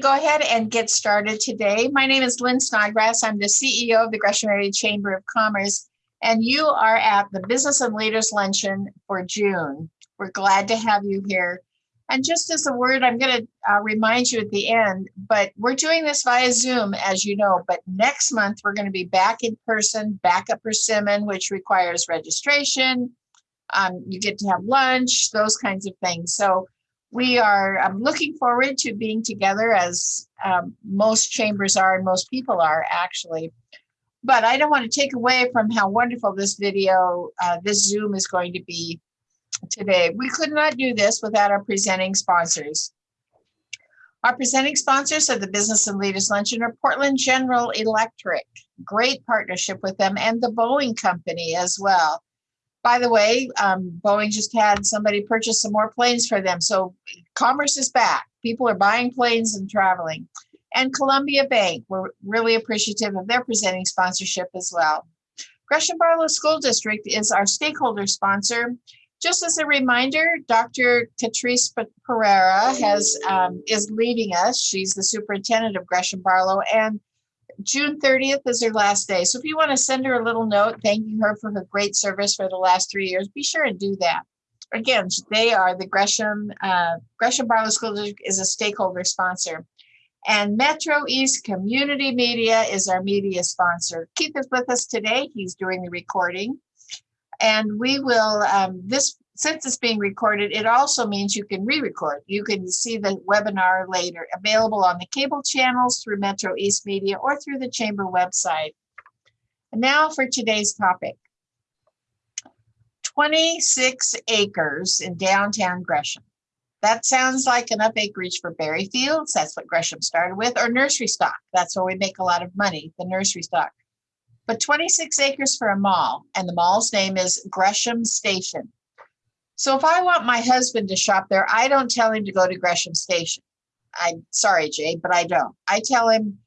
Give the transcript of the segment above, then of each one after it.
go ahead and get started today. My name is Lynn Snodgrass. I'm the CEO of the Gresham Area Chamber of Commerce, and you are at the Business and Leaders Luncheon for June. We're glad to have you here. And just as a word, I'm going to uh, remind you at the end, but we're doing this via Zoom, as you know, but next month we're going to be back in person, back at Persimmon, which requires registration. Um, you get to have lunch, those kinds of things. So we are um, looking forward to being together as um, most chambers are and most people are actually. But I don't want to take away from how wonderful this video, uh, this Zoom is going to be today. We could not do this without our presenting sponsors. Our presenting sponsors of the Business and Leaders Luncheon are Portland General Electric, great partnership with them, and the Boeing Company as well. By the way, um, Boeing just had somebody purchase some more planes for them. So commerce is back. People are buying planes and traveling. And Columbia Bank, we're really appreciative of their presenting sponsorship as well. Gresham Barlow School District is our stakeholder sponsor. Just as a reminder, Dr. Katrise Perera has um, is leaving us. She's the superintendent of Gresham Barlow, and June 30th is her last day. So if you want to send her a little note thanking her for her great service for the last three years, be sure and do that. Again, they are the Gresham uh, Gresham Barlow School District is a stakeholder sponsor. And Metro East Community Media is our media sponsor. Keith is with us today. He's doing the recording. And we will, um, this since it's being recorded, it also means you can re-record. You can see the webinar later, available on the cable channels through Metro East Media or through the Chamber website. And now for today's topic. 26 acres in downtown Gresham. That sounds like enough acreage for berry fields. That's what Gresham started with, or nursery stock. That's where we make a lot of money, the nursery stock but 26 acres for a mall, and the mall's name is Gresham Station. So if I want my husband to shop there, I don't tell him to go to Gresham Station. I'm sorry, Jay, but I don't. I tell him,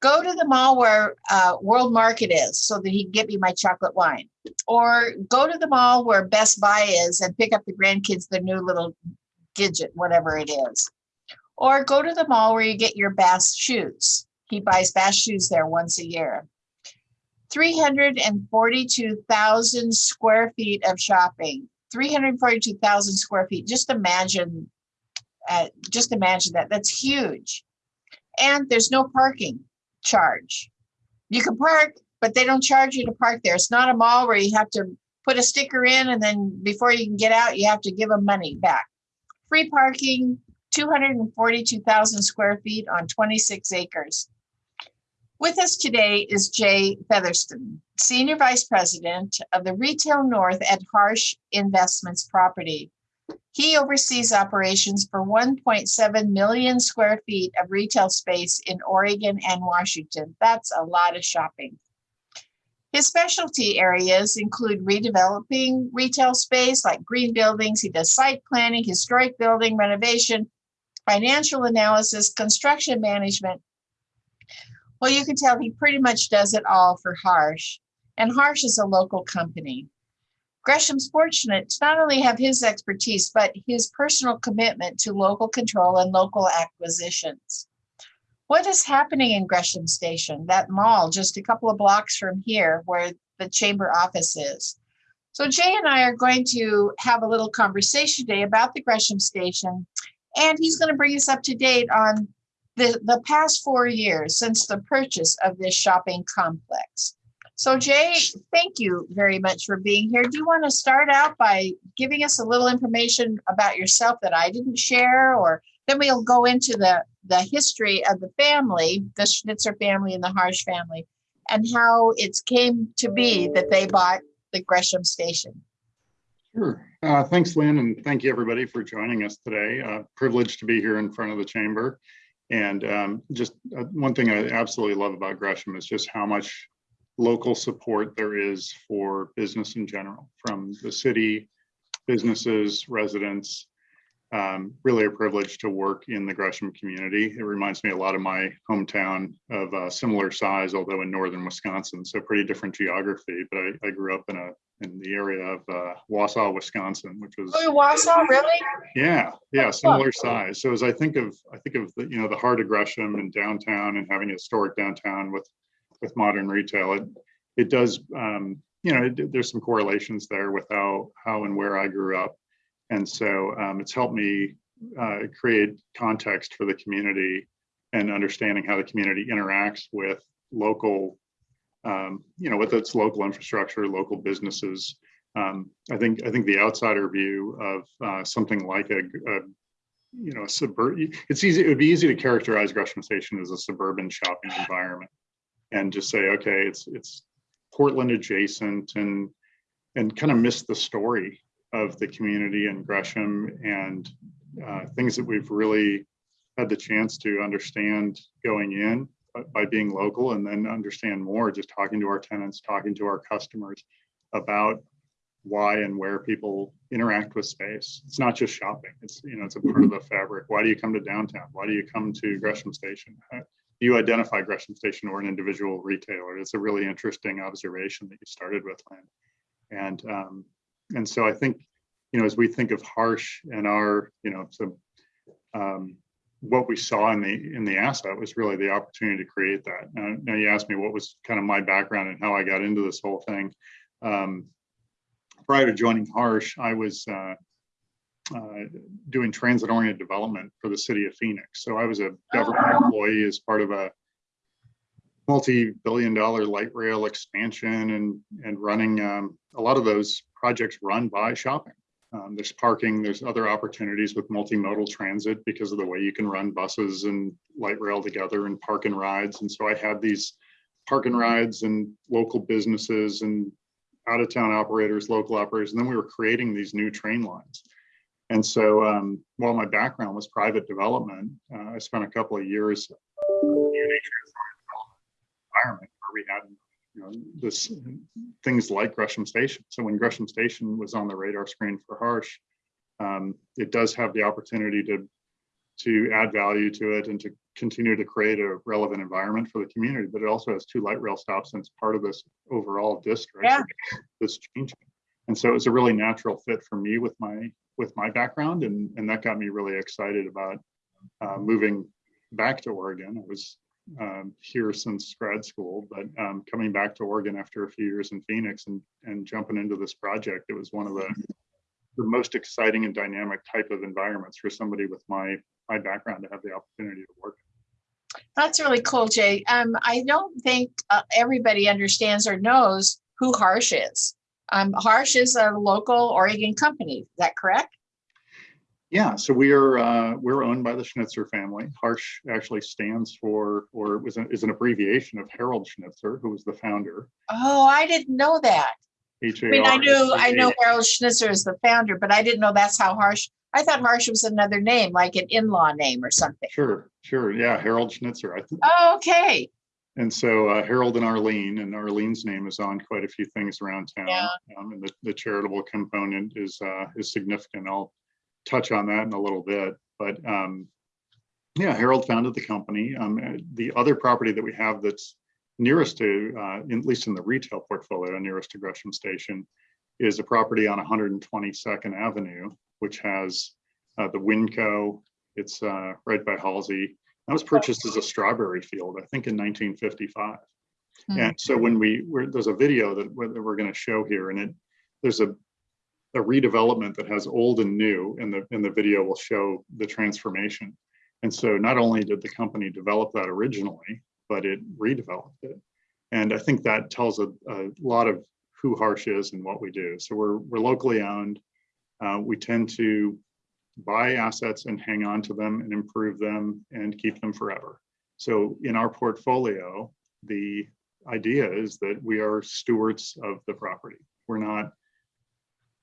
go to the mall where uh, World Market is so that he can get me my chocolate wine. Or go to the mall where Best Buy is and pick up the grandkids their new little Gidget, whatever it is. Or go to the mall where you get your Bass shoes. He buys Bass shoes there once a year. 342,000 square feet of shopping. 342,000 square feet. Just imagine, uh, just imagine that. That's huge. And there's no parking charge. You can park, but they don't charge you to park there. It's not a mall where you have to put a sticker in and then before you can get out, you have to give them money back. Free parking, 242,000 square feet on 26 acres. With us today is Jay Featherston, Senior Vice President of the Retail North at Harsch Investments Property. He oversees operations for 1.7 million square feet of retail space in Oregon and Washington. That's a lot of shopping. His specialty areas include redeveloping retail space like green buildings. He does site planning, historic building renovation, financial analysis, construction management, well, you can tell he pretty much does it all for Harsch, and Harsch is a local company. Gresham's fortunate to not only have his expertise, but his personal commitment to local control and local acquisitions. What is happening in Gresham Station, that mall just a couple of blocks from here where the chamber office is? So Jay and I are going to have a little conversation today about the Gresham Station, and he's going to bring us up to date on the, the past four years since the purchase of this shopping complex. So Jay, thank you very much for being here. Do you want to start out by giving us a little information about yourself that I didn't share, or then we'll go into the, the history of the family, the Schnitzer family and the Harsch family, and how it came to be that they bought the Gresham station. Sure. Uh, thanks, Lynn, and thank you everybody for joining us today. Uh, privileged to be here in front of the chamber. And um, just uh, one thing I absolutely love about Gresham is just how much local support there is for business in general, from the city, businesses, residents. um, really a privilege to work in the Gresham community. It reminds me a lot of my hometown of a similar size, although in northern Wisconsin, so pretty different geography. But I, I grew up in a in the area of uh, Wausau, Wisconsin, which was Oh, Wausau, really? yeah, yeah, similar size. So as I think of, I think of the, you know, the heart of Gresham and downtown and having a historic downtown with, with modern retail, it, it does, um, you know, it- there's some correlations there with how, how and where I grew up. And so um, it's helped me uh, create context for the community and understanding how the community interacts with local, um, you know, with its local infrastructure, local businesses, um, I think I think the outsider view of uh, something like a, a you know a suburban it's easy it would be easy to characterize Gresham Station as a suburban shopping environment and just say okay it's it's Portland adjacent and and kind of miss the story of the community in Gresham and uh, things that we've really had the chance to understand going in by- by being local and then understand more just talking to our tenants talking to our customers about why and where people interact with space. It's not just shopping. It's, you know, it's a part of the fabric. Why do you come to downtown? Why do you come to Gresham Station? How do you identify Gresham Station or an individual retailer? It's a really interesting observation that you started with, Lynn. And, um, and so I think, you know, as we think of Harsch and our, you know, so, um, what we saw in the, in the asset was really the opportunity to create that. Now, now you asked me what was kind of my background and how I got into this whole thing. Um, prior to joining Harsch, I was uh, uh, doing transit-oriented development for the city of Phoenix. So I was a government employee as part of a multi-billion dollar light rail expansion and, and running um, a lot of those projects run by shopping. Um, there's parking, there's other opportunities with multimodal transit because of the way you can run buses and light rail together and park and rides. And so I had these park and rides and local businesses and out of town operators, local operators, and then we were creating these new train lines. And so um, while my background was private development, uh, I spent a couple of years in a environment where we had you know, this things like Gresham Station. So when Gresham Station was on the radar screen for Harsch, um, it does have the opportunity to to add value to it and to continue to create a relevant environment for the community. But it also has two light rail stops and it's part of this overall district Yeah. that's changing. And so it was a really natural fit for me with my with my background, and and that got me really excited about uh, moving back to Oregon. I was um, here since grad school, but um, coming back to Oregon after a few years in Phoenix and and jumping into this project, it was one of the the most exciting and dynamic type of environments for somebody with my my background to have the opportunity to work. That's really cool, Jay. Um, I don't think uh, everybody understands or knows who Harsch is. Um, Harsch is a local Oregon company. Is that correct? Yeah, so we are uh, we're owned by the Schnitzer family. Harsch actually stands for, or was an, is an abbreviation of Harold Schnitzer, who was the founder. Oh, I didn't know that. H I mean, I knew I S H A. know Harold Schnitzer is the founder, but I didn't know that's how Harsch. I thought Harsch was another name, like an in-law name or something. Sure, sure. Yeah, Harold Schnitzer. I think, Oh, okay. and so uh, Harold and Arlene, and Arlene's name is on quite a few things around town. Yeah. Um, and the, the charitable component is uh, is significant. I'll touch on that in a little bit, but um, yeah, Harold founded the company. Um, the other property that we have that's nearest to, uh, in- at least in the retail portfolio, nearest to Gresham Station, is a property on 122nd Avenue, which has uh, the Winco. It's uh, right by Halsey. That was purchased as a strawberry field, I think in 1955. Hmm. And so when we, we're, there's a video that we're, that we're going to show here, and it there's a a redevelopment that has old and new, and the and the video will show the transformation. And so not only did the company develop that originally, but it redeveloped it. And I think that tells a, a lot of who Harsch is and what we do. So we're we're locally owned. Uh, we tend to buy assets and hang on to them and improve them and keep them forever. So in our portfolio, the idea is that we are stewards of the property. We're not,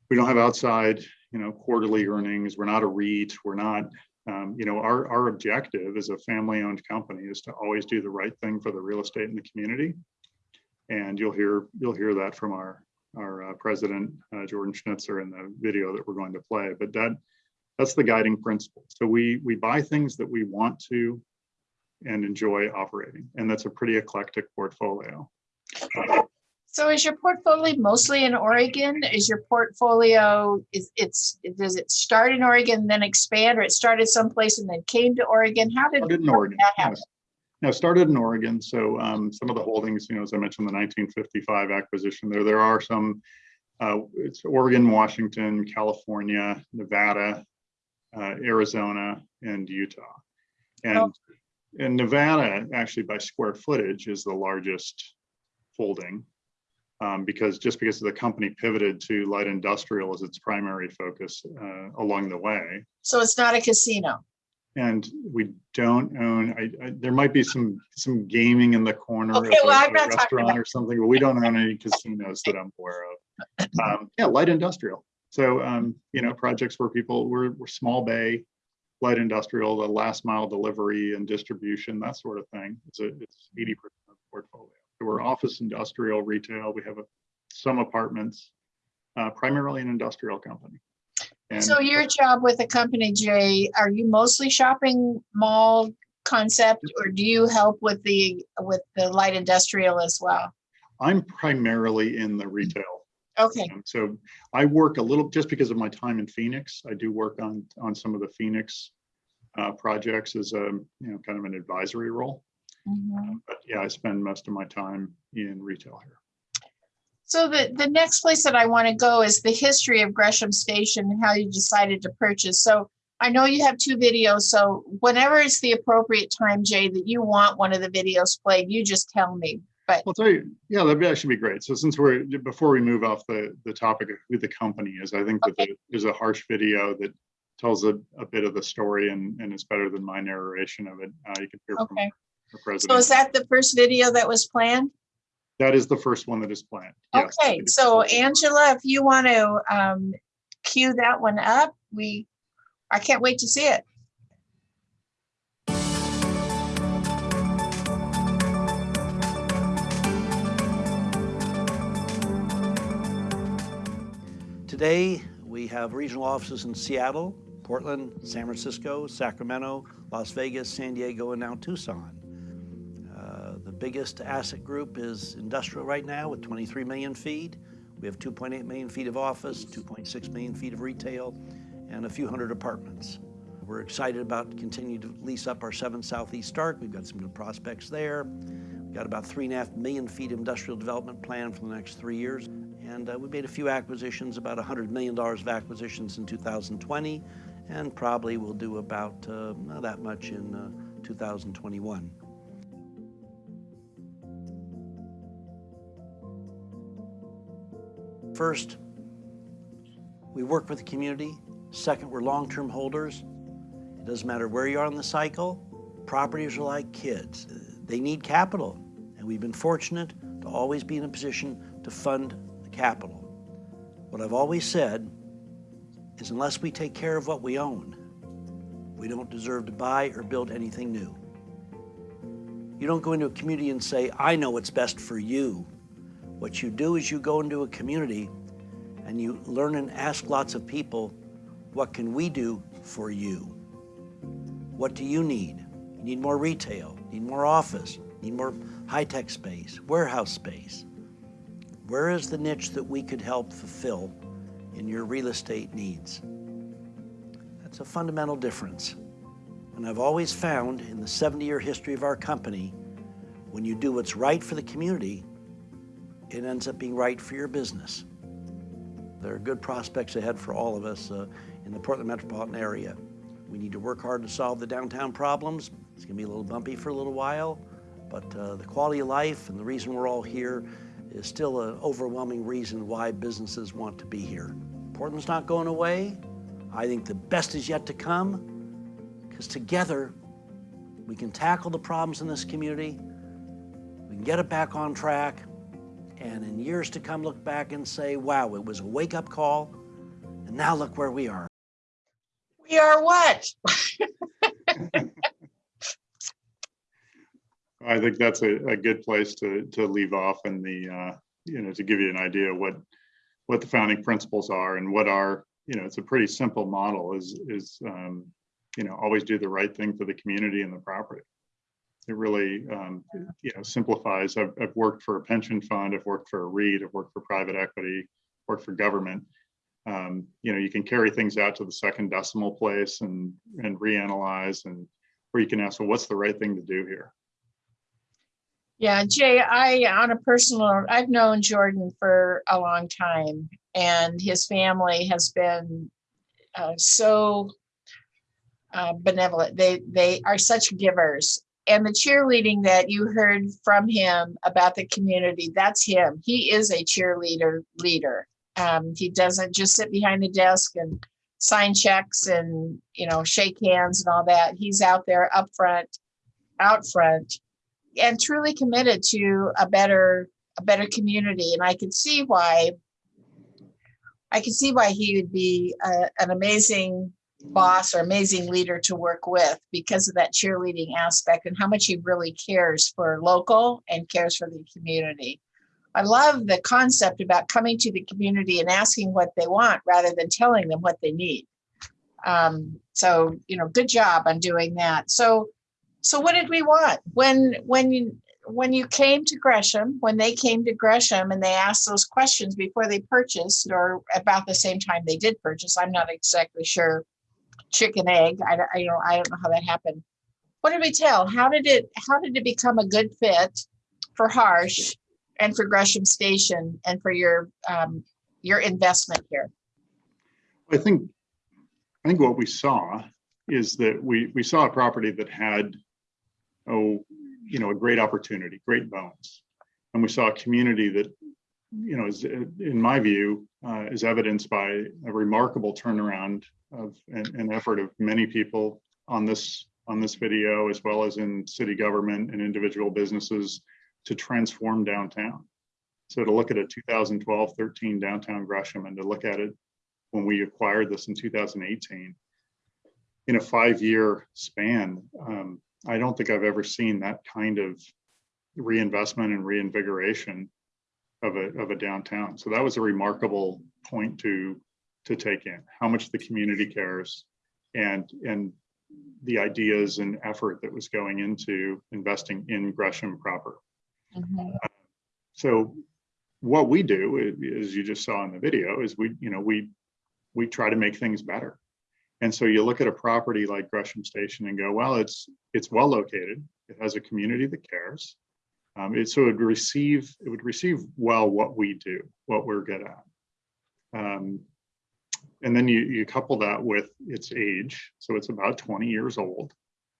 we don't have outside, you know, quarterly earnings. We're not a REIT. We're not, um, you know, our, our objective as a family owned company is to always do the right thing for the real estate in the community. And you'll hear, you'll hear that from our, our uh, president, uh, Jordan Schnitzer in the video that we're going to play. But that, That's the guiding principle. So we, we buy things that we want to and enjoy operating. And that's a pretty eclectic portfolio. So is your portfolio mostly in Oregon? Is your portfolio, is it's, does it start in Oregon, then expand, or it started someplace and then came to Oregon? How did Started in Oregon. that happen? yes. No, started in Oregon. So um, some of the holdings, you know, as I mentioned, the 1955 acquisition there, there are some, uh, it's Oregon, Washington, California, Nevada, uh, Arizona, and Utah. Oh. And, and Nevada, actually by square footage, is the largest holding. Um, because just because the company pivoted to light industrial as its primary focus uh, along the way. So it's not a casino. And we don't own, I, I, there might be some, some gaming in the corner of Okay, well, a I'm not a restaurant or something, but we don't own any casinos that I'm aware of. Um, yeah, light industrial. So, um, you know, projects where people, we're, we're small bay, light industrial, the last mile delivery and distribution, that sort of thing. It's a, it's eighty percent of the portfolio. So We're office, industrial, retail. We have a, some apartments, uh, primarily an industrial company. And So your job with the company, Jay, are you mostly shopping mall concept or do you help with the, with the light industrial as well? I'm primarily in the retail Okay, Um, So I work a little, just because of my time in Phoenix, I do work on, on some of the Phoenix uh, projects as a, you know, kind of an advisory role. Mhm. But yeah, I spend most of my time in retail here. So the, the next place that I want to go is the history of Gresham Station and how you decided to purchase. So I know you have two videos, so whenever it's the appropriate time, Jay, that you want one of the videos played, you just tell me. But I'll tell you, yeah, that'd be actually be great. So since we're, before we move off the, the topic of who the company is, I think that Okay. the- there's a Harsch video that tells a, a bit of the story and, and it's better than my narration of it. Uh, you can hear from Okay. the so is that the first video that was planned? That is the first one that is planned. Yes. Okay, so Angela, if you want to um cue that one up, we, I can't wait to see it. Today, we have regional offices in Seattle, Portland, San Francisco, Sacramento, Las Vegas, San Diego, and now Tucson. Biggest asset group is industrial right now with 23 million feet. We have 2.8 million feet of office, 2.6 million feet of retail, and a few hundred apartments. We're excited about continuing to lease up our 7 Southeast Stark. We've got some good prospects there. We've got about 3.5 million feet of industrial development planned for the next three years. And uh, we made a few acquisitions, about $100 million of acquisitions in 2020, and probably we'll do about uh, that much in uh, 2021. First, we work with the community. Second, we're long-term holders. It doesn't matter where you are in the cycle. Properties are like kids. They need capital, and we've been fortunate to always be in a position to fund the capital. What I've always said is unless we take care of what we own, we don't deserve to buy or build anything new. You don't go into a community and say, I know what's best for you. What you do is you go into a community and you learn and ask lots of people, what can we do for you? What do you need? You need more retail, need more office, need more high-tech space, warehouse space. Where is the niche that we could help fulfill in your real estate needs? That's a fundamental difference. And I've always found in the 70-year history of our company, when you do what's right for the community, it ends up being right for your business. There are good prospects ahead for all of us uh, in the Portland metropolitan area. We need to work hard to solve the downtown problems. It's going to be a little bumpy for a little while, but uh, the quality of life and the reason we're all here is still an overwhelming reason why businesses want to be here. Portland's not going away. I think the best is yet to come because together we can tackle the problems in this community, we can get it back on track, and in years to come look back and say, wow, it was a wake-up call, and now look where we are. We are what? I think that's a, a good place to, to leave off and the, uh, you know, to give you an idea what, what the founding principles are and what our, you know, it's a pretty simple model is, is, um, you know, always do the right thing for the community and the property. It really, um, you know, simplifies. I've, I've worked for a pension fund, I've worked for a REIT, I've worked for private equity, worked for government. Um, you know, you can carry things out to the second decimal place and, and reanalyze and, or you can ask, well, what's the right thing to do here? Yeah, Jay, I, on a personal, I've known Jordan for a long time and his family has been uh, so uh, benevolent. They, they are such givers. And the cheerleading that you heard from him about the community, that's him. He is a cheerleader leader. Um, he doesn't just sit behind the desk and sign checks and, you know, shake hands and all that. He's out there up front, out front and truly committed to a better a better community and i can see why i can see why he would be a, an amazing boss or amazing leader to work with because of that cheerleading aspect and how much he really cares for local and cares for the community. I love the concept about coming to the community and asking what they want rather than telling them what they need. Um, so you know good job on doing that. So so what did we want? When when you when you came to Gresham, when they came to Gresham and they asked those questions before they purchased or about the same time they did purchase, I'm not exactly sure. Chicken egg, I, I don't I don't know how that happened. What did we tell? How did it how did it become a good fit for Harsch and for Gresham Station and for your um, your investment here? I think, I think what we saw is that we, we saw a property that had, oh, you know, a great opportunity, great bones. And we saw a community that, you know, is, in my view, uh, is evidenced by a remarkable turnaround of an, effort of many people on this, on this video, as well as in city government and individual businesses to transform downtown. So to look at a 2012, 13 downtown Gresham and to look at it when we acquired this in 2018. In a five-year span, um, I don't think I've ever seen that kind of reinvestment and reinvigoration of a, of a downtown. So that was a remarkable point to, to take in, how much the community cares and, and the ideas and effort that was going into investing in Gresham proper. Mhm. So what we do, as you just saw in the video, is we, you know, we, we try to make things better. And so you look at a property like Gresham Station and go, well, it's, it's well located. It has a community that cares. Um, it, so it would receive, it would receive well what we do, what we're good at. Um, and then you, you couple that with its age. So it's about 20 years old.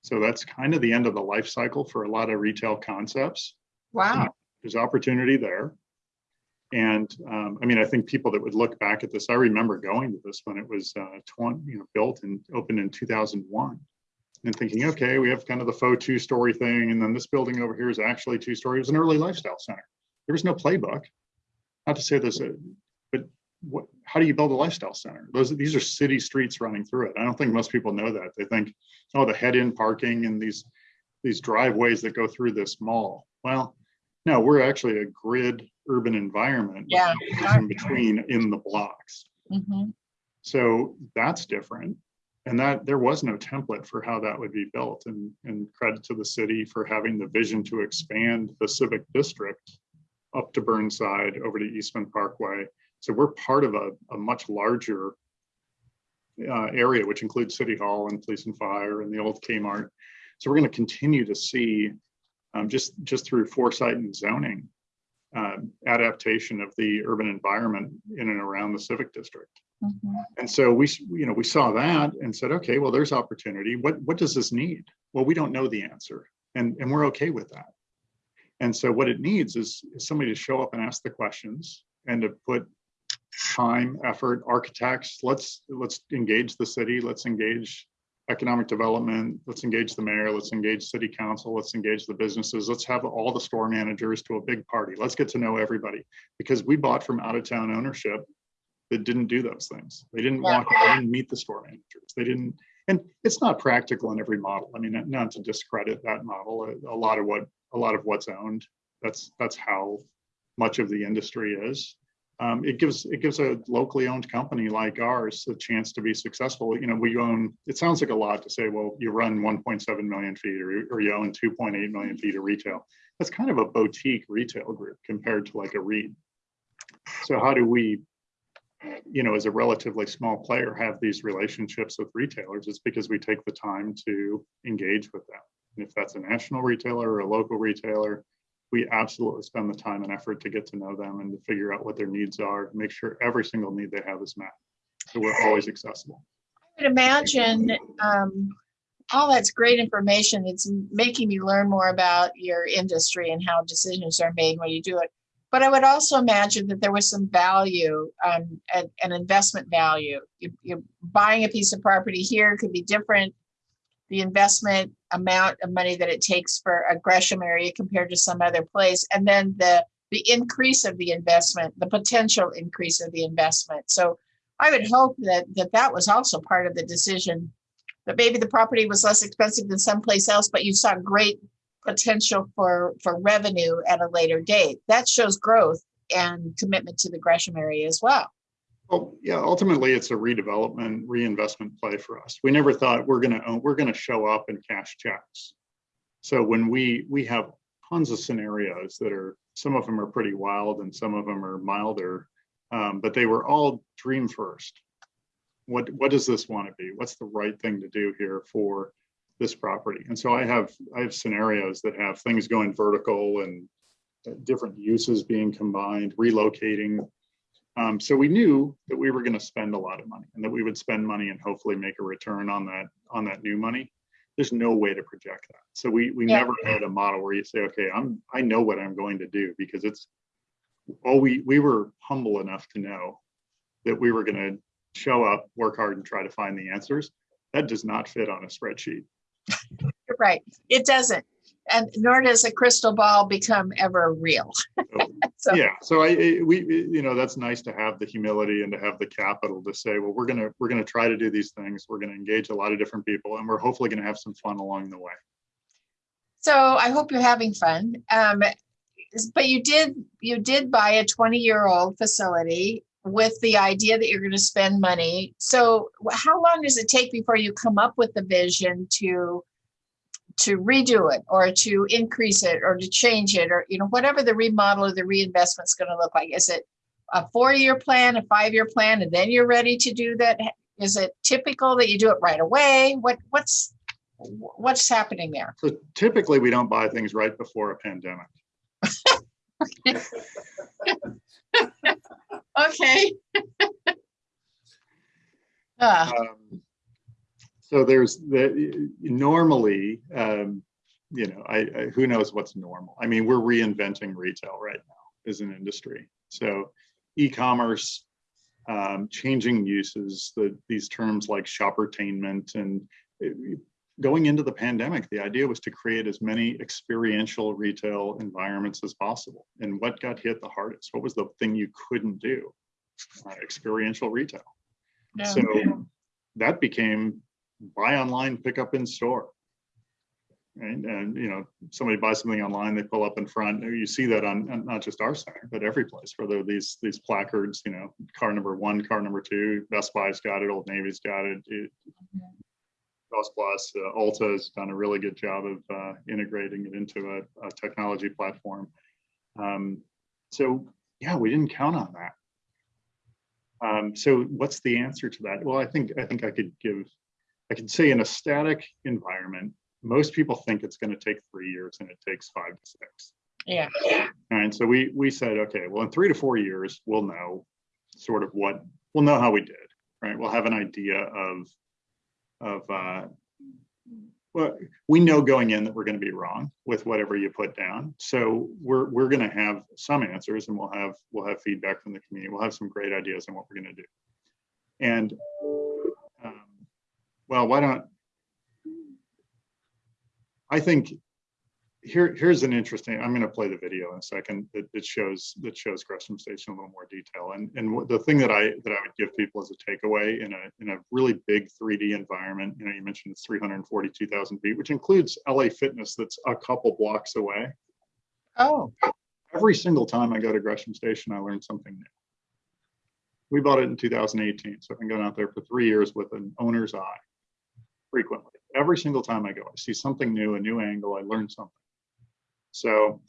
So that's kind of the end of the life cycle for a lot of retail concepts Wow. there's opportunity there. And um, I mean, I think people that would look back at this, I remember going to this when it was uh, 20, you know, built and opened in 2001 and thinking, okay, we have kind of the faux two story thing. And then this building over here is actually two story. It was an early lifestyle center. There was no playbook. Not to say this, but what, how do you build a lifestyle center? Those, these are city streets running through it. I don't think most people know that. They think, oh, the head in parking and these, these driveways that go through this mall. Well, no, we're actually a grid urban environment. Yeah. In between in the blocks. Mhm. So that's different. And that there was no template for how that would be built and, and credit to the city for having the vision to expand the civic district up to Burnside over to Eastman Parkway. So we're part of a, a much larger uh, area, which includes City Hall and Police and Fire and the old Kmart. So we're going to continue to see um, just, just through foresight and zoning, uh, adaptation of the urban environment in and around the civic district. Mhm. And so we, you know, we saw that and said, okay, well, there's opportunity. What, what does this need? Well, we don't know the answer and, and we're okay with that. And so what it needs is, is somebody to show up and ask the questions and to put time, effort, architects, let's, let's engage the city, let's engage economic development, let's engage the mayor, let's engage city council, let's engage the businesses, let's have all the store managers to a big party. Let's get to know everybody because we bought from out of town ownership that didn't do those things. They didn't Yeah. walk, in, they didn't meet the store managers. They didn't, and it's not practical in every model. I mean, not- not to discredit that model. A, a lot of what, a lot of what's owned, that's, that's how much of the industry is. um, it gives, it gives a locally owned company like ours a chance to be successful. You know, we own, it sounds like a lot to say, well, you run 1.7 million feet or, or you own 2.8 million feet of retail. That's kind of a boutique retail group compared to like a REIT. So how do we, you know, as a relatively small player, have these relationships with retailers? It's because we take the time to engage with them. And if that's a national retailer or a local retailer, we absolutely spend the time and effort to get to know them and to figure out what their needs are, make sure every single need they have is met. So we're always accessible. I would imagine, um, all that's great information. It's making me learn more about your industry and how decisions are made when you do it. But I would also imagine that there was some value, um, an, an investment value. You, you're buying a piece of property here could be different. The investment amount of money that it takes for a Gresham area compared to some other place, and then the the increase of the investment, the potential increase of the investment. So I would hope that that that was also part of the decision that maybe the property was less expensive than someplace else, but you saw great potential for for revenue at a later date. That shows growth and commitment to the Gresham area as well. Well, yeah, ultimately it's a redevelopment, reinvestment play for us. We never thought we're gonna own, we're gonna show up and cash checks. So when we, we have tons of scenarios that are, some of them are pretty wild and some of them are milder. Um, but they were all dream first. What, what does this want to be? What's the right thing to do here for this property? And so I have, I have scenarios that have things going vertical and uh, different uses being combined, relocating um, so we knew that we were going to spend a lot of money and that we would spend money and hopefully make a return on that on that new money. There's no way to project that. So we we Yeah. never had a model where you say, okay, I'm I know what I'm going to do because it's all we we were humble enough to know that we were going to show up, work hard, and try to find the answers. That does not fit on a spreadsheet. You're right. It doesn't. And nor does a crystal ball become ever real. So, yeah, so I, we, you know, that's nice to have the humility and to have the capital to say, well, we're gonna, we're gonna try to do these things. We're gonna engage a lot of different people and we're hopefully gonna have some fun along the way. So I hope you're having fun. Um, but you did, you did buy a 20-year-old facility with the idea that you're going to spend money. So how long does it take before you come up with the vision to to redo it or to increase it or to change it or you know whatever the remodel or the reinvestment is going to look like? Is it a four-year plan, a five-year plan, and then you're ready to do that? Is it typical that you do it right away? What what's what's happening there? So typically, we don't buy things right before a pandemic. Okay. Ah, Um, So there's the, normally, um, you know, I, I, who knows what's normal? I mean, we're reinventing retail right now as an industry. So e-commerce, um, changing uses, the, these terms like shoppertainment and uh, going into the pandemic, the idea was to create as many experiential retail environments as possible. And what got hit the hardest? What was the thing you couldn't do? Uh, experiential retail. no. So that became buy online, pick up in store. And, and, you know, somebody buys something online, they pull up in front, you see that on, on not just our center, but every place where there are these, these placards, you know, car number one, car number two, Best Buy's got it, Old Navy's got it. it Cost Plus, uh, Ulta has done a really good job of uh, integrating it into a, a technology platform. Um, so yeah, we didn't count on that. Um, so what's the answer to that? Well, I think I think I could give, I could say in a static environment, most people think it's going to take three years and it takes five to six. Yeah. And so we we said, okay, well, in three to four years, we'll know sort of what we'll know how we did, right? We'll have an idea of of uh, well, we know going in that we're going to be wrong with whatever you put down. So we're we're going to have some answers, and we'll have we'll have feedback from the community. We'll have some great ideas on what we're going to do. And um, well, why don't I think here here's an interesting. I'm going to play the video in a second It, that shows that shows Gresham Station in a little more detail. And and the thing that I that I would give people as a takeaway in a in a really big 3D environment. You know, you mentioned it's 342,000 feet, which includes LA Fitness that's a couple blocks away. Oh, Every single time I go to Gresham Station, I learn something new. We bought it in 2018, so I've been going out there for three years with an owner's eye frequently. Every single time I go, I see something new, a new angle, I learn something. So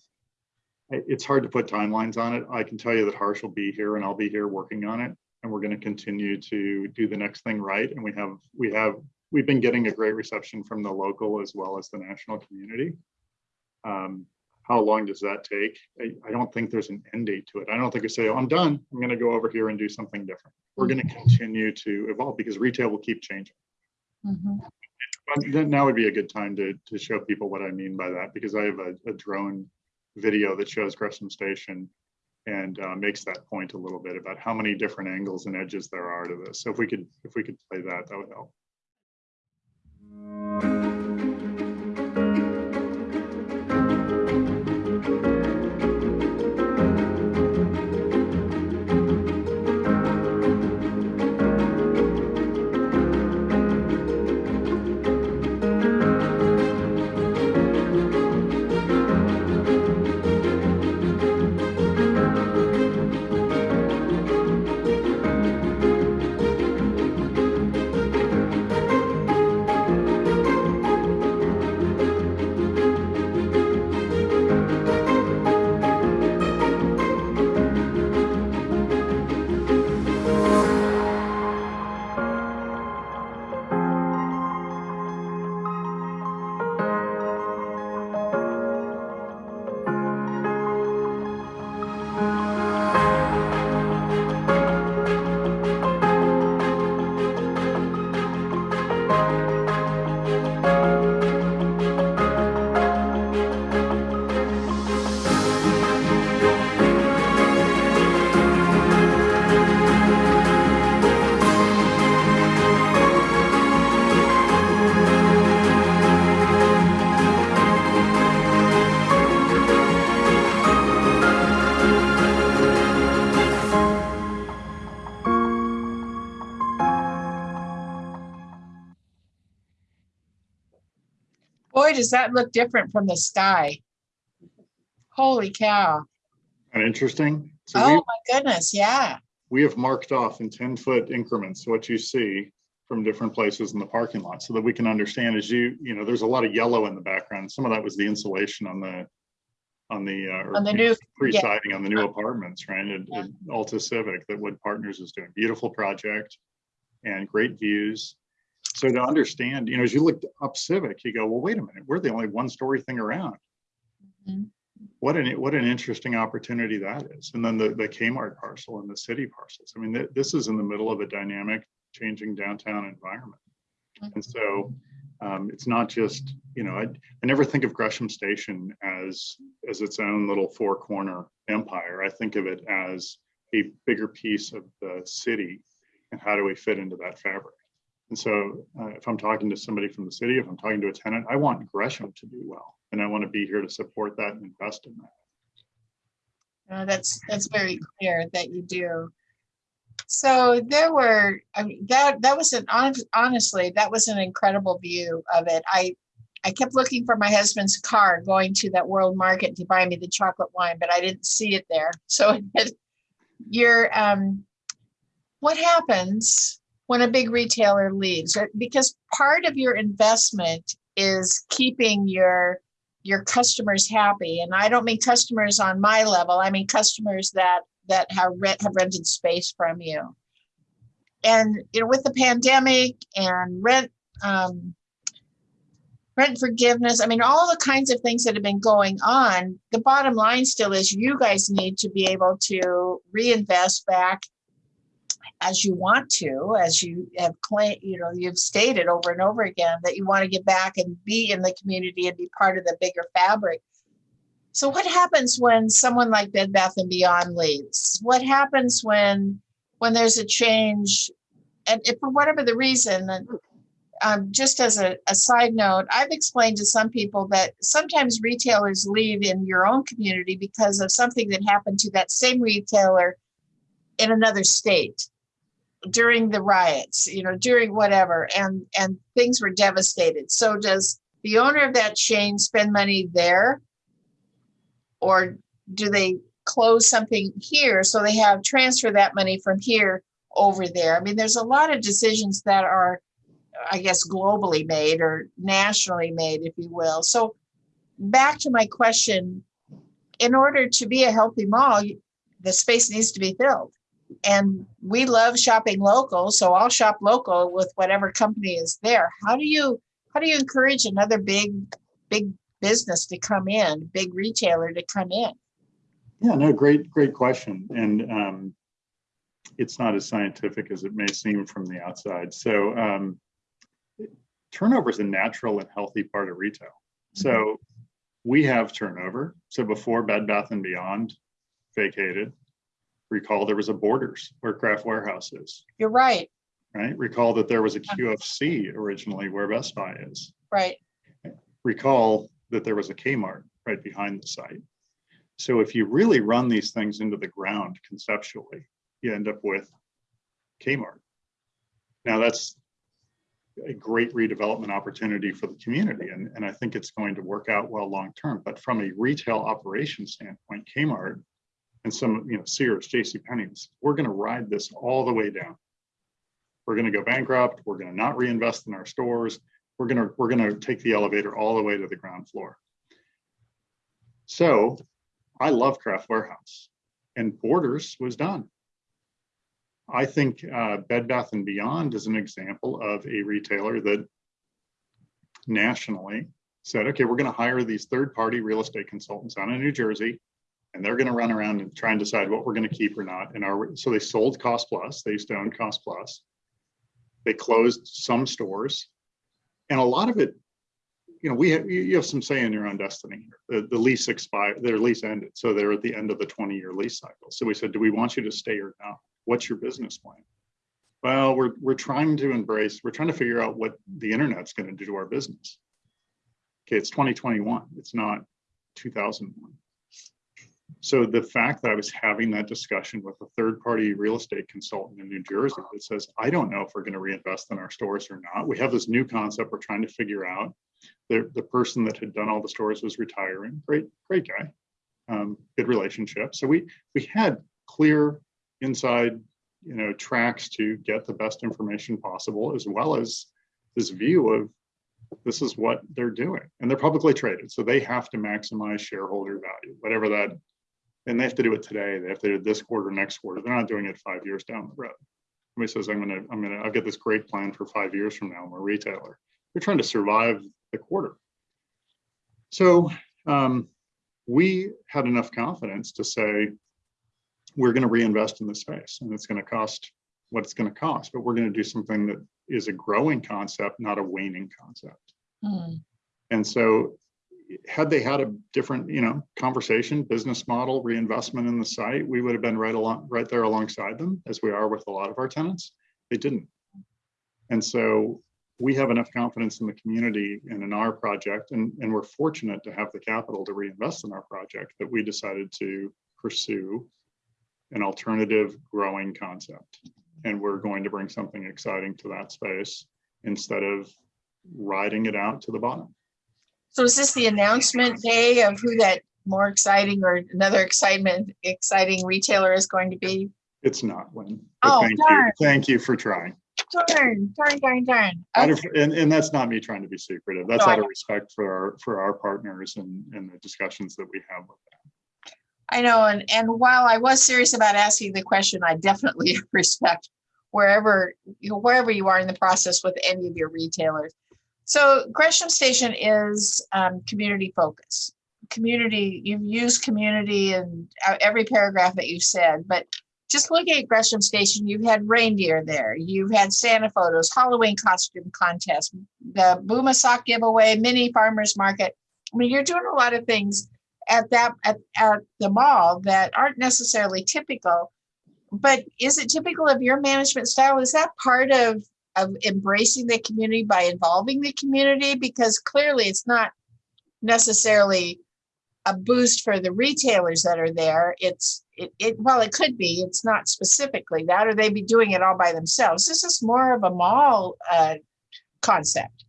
it's hard to put timelines on it. I can tell you that Harsch will be here and I'll be here working on it. And we're going to continue to do the next thing right. And we have, we have, we've been getting a great reception from the local as well as the national community. Um, how long does that take? I, I don't think there's an end date to it. I don't think we say, oh, I'm done. I'm going to go over here and do something different. We're going to continue to evolve because retail will keep changing. But then now would be a good time to, to show people what I mean by that, because I have a, a drone video that shows Gresham Station and uh, makes that point a little bit about how many different angles and edges there are to this. So if we could, if we could play that, that would help. Does that look different from the sky. Holy cow. And interesting. So Oh we, my goodness, yeah. we have marked off in 10 foot increments what you see from different places in the parking lot so that we can understand as you, you know, there's a lot of yellow in the background. Some of that was the insulation on the, on the, uh, On the new, pre-siding on the new apartments, right? At, Yeah. at Alta Civic that Wood Partners is doing. Beautiful project and great views. So to understand, you know, as you look up Civic, you go, well, wait a minute, we're the only one-story thing around. Mhm. What an, what an interesting opportunity that is. And then the, the Kmart parcel and the city parcels. I mean, th- this is in the middle of a dynamic, changing downtown environment. And so um, it's not just, you know, I, I never think of Gresham Station as, as its own little four corner empire. I think of it as a bigger piece of the city and how do we fit into that fabric? And so uh, if I'm talking to somebody from the city, if I'm talking to a tenant, I want Gresham to do well. And I want to be here to support that and invest in that. Uh, that's, that's very clear that you do. So there were, I mean, that, that was an, honestly, that was an incredible view of it. I, I kept looking for my husband's car going to that world market to buy me the chocolate wine, but I didn't see it there. So you're, um, what happens when a big retailer leaves? Because part of your investment is keeping your your customers happy. And i don't mean customers on my level. I mean customers that that have rent have rented space from you. And you know with the pandemic and rent um rent forgiveness i mean all the kinds of things that have been going on the bottom line still is you guys need to be able to reinvest back as you want to, as you have claimed, you know, you've stated over and over again that you want to get back and be in the community and be part of the bigger fabric. So what happens when someone like Bed Bath and Beyond leaves? What happens when when there's a change and for whatever the reason and um, just as a, a side note, I've explained to some people that sometimes retailers leave in your own community because of something that happened to that same retailer in another state during the riots, you know, during whatever, and and things were devastated. So does the owner of that chain spend money there, or do they close something here so they have transfer that money from here over there. I mean, there's a lot of decisions that are, I guess, globally made or nationally made, if you will. So back to my question, in order to be a healthy mall, the space needs to be filled. And we love shopping local, so I'll shop local with whatever company is there. How do you, how do you encourage another big, big business to come in, big retailer to come in? Yeah, no, great, great question. And um, it's not as scientific as it may seem from the outside. So um, turnover is a natural and healthy part of retail. So we have turnover. So before Bed Bath and Beyond vacated, recall there was a Borders where Craft Warehouse is, You're right, right? Recall that there was a QFC originally where Best Buy is. right. recall that there was a Kmart right behind the site. So if you really run these things into the ground conceptually, you end up with Kmart. Now that's a great redevelopment opportunity for the community and, and I think it's going to work out well long-term. But from a retail operation standpoint, Kmart and some, you know, Sears, JC Penney's, we're gonna ride this all the way down. We're gonna go bankrupt, we're gonna not reinvest in our stores, we're gonna, we're gonna take the elevator all the way to the ground floor. So I love Craft Warehouse and Borders was done. I think uh, Bed Bath and Beyond is an example of a retailer that nationally said, okay, we're gonna hire these third-party real estate consultants out in New Jersey. And they're gonna run around and try and decide what we're gonna keep or not. And our, so they sold Cost Plus, they used to own Cost Plus. They closed some stores. And a lot of it, you know, we have, you have some say in your own destiny. The, the lease expired, their lease ended, so they're at the end of the twenty-year lease cycle. So we said, do we want you to stay or not? What's your business plan? Well, we're, we're trying to embrace, we're trying to figure out what the internet's gonna do to our business. Okay, it's twenty twenty-one, it's not two thousand one. So the fact that I was having that discussion with a third-party real estate consultant in New Jersey that says, I don't know if we're gonna reinvest in our stores or not. We have this new concept we're trying to figure out. The, the person that had done all the stores was retiring. Great, great guy. Um, good relationship. So we, we had clear inside, you know, tracks to get the best information possible, as well as this view of this is what they're doing. And they're publicly traded, so they have to maximize shareholder value, whatever that and they have to do it today. They have to do it this quarter, next quarter. They're not doing it five years down the road. Somebody says, I'm gonna, I'm gonna, I've got this great plan for five years from now. I'm a retailer. They're trying to survive the quarter. So um, we had enough confidence to say, we're gonna reinvest in the space and it's gonna cost what it's gonna cost, but we're gonna do something that is a growing concept, not a waning concept. Hmm. And so had they had a different, you know, conversation, business model, reinvestment in the site, we would have been right along, right there alongside them as we are with a lot of our tenants. They didn't. And so we have enough confidence in the community and in our project, and, and we're fortunate to have the capital to reinvest in our project that we decided to pursue an alternative growing concept. And we're going to bring something exciting to that space instead of riding it out to the bottom. So is this the announcement day of who that more exciting or another excitement, exciting retailer is going to be? It's not Lynn. but Oh, thank darn. you. Thank you for trying. Darn, darn, darn, darn. Okay. of- And, and that's not me trying to be secretive. That's No, out of respect for our, for our partners and, and the discussions that we have with them. I know, and, and while I was serious about asking the question, I definitely respect wherever, you know, wherever you are in the process with any of your retailers. So Gresham Station is um, community focused. Community, you've used community in every paragraph that you've said, but just looking at Gresham Station, you've had reindeer there, you've had Santa photos, Halloween costume contest, the Booma sock giveaway, mini farmers market. I mean, you're doing a lot of things at that at, at the mall that aren't necessarily typical but is it typical of your management style is that part of of embracing the community by involving the community because clearly it's not necessarily a boost for the retailers that are there. It's it, it well it could be it's not specifically that or they'd be doing it all by themselves. This is more of a mall uh, concept.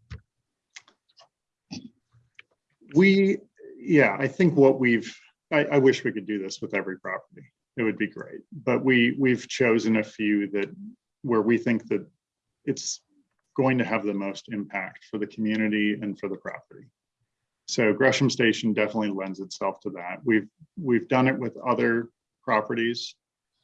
We, yeah, I think what we've, I, I wish we could do this with every property. It would be great, but we, we've chosen a few that where we think that it's going to have the most impact for the community and for the property. So Gresham Station definitely lends itself to that. We've, we've done it with other properties.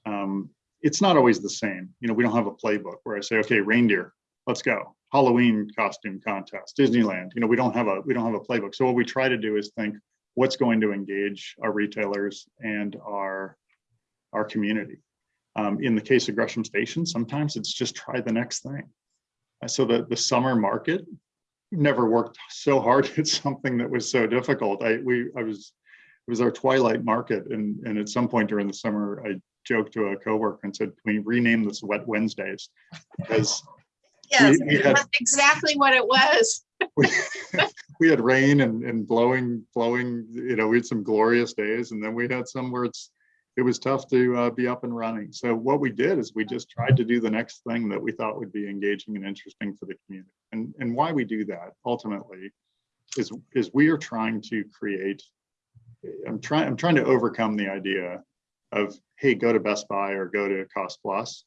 Um, It's not always the same. You know, we don't have a playbook where I say, okay, reindeer, let's go. Halloween costume contest, Disneyland, you know, we don't have a, we don't have a playbook. So what we try to do is think, what's going to engage our retailers and our, our community. Um, in the case of Gresham Station, sometimes it's just try the next thing. Uh, So the, the summer market never worked so hard at something that was so difficult. I, we, I was, it was our twilight market and, and at some point during the summer, I joked to a coworker and said, can we rename this Wet Wednesdays? Because Yes, we had- that's exactly what it was. we, we had rain and, and blowing, blowing, you know, we had some glorious days and then we had some where it's, it was tough to uh, be up and running. So what we did is we just tried to do the next thing that we thought would be engaging and interesting for the community. And, and why we do that ultimately is, is we are trying to create, I'm trying, I'm trying to overcome the idea of, hey, go to Best Buy or go to Cost Plus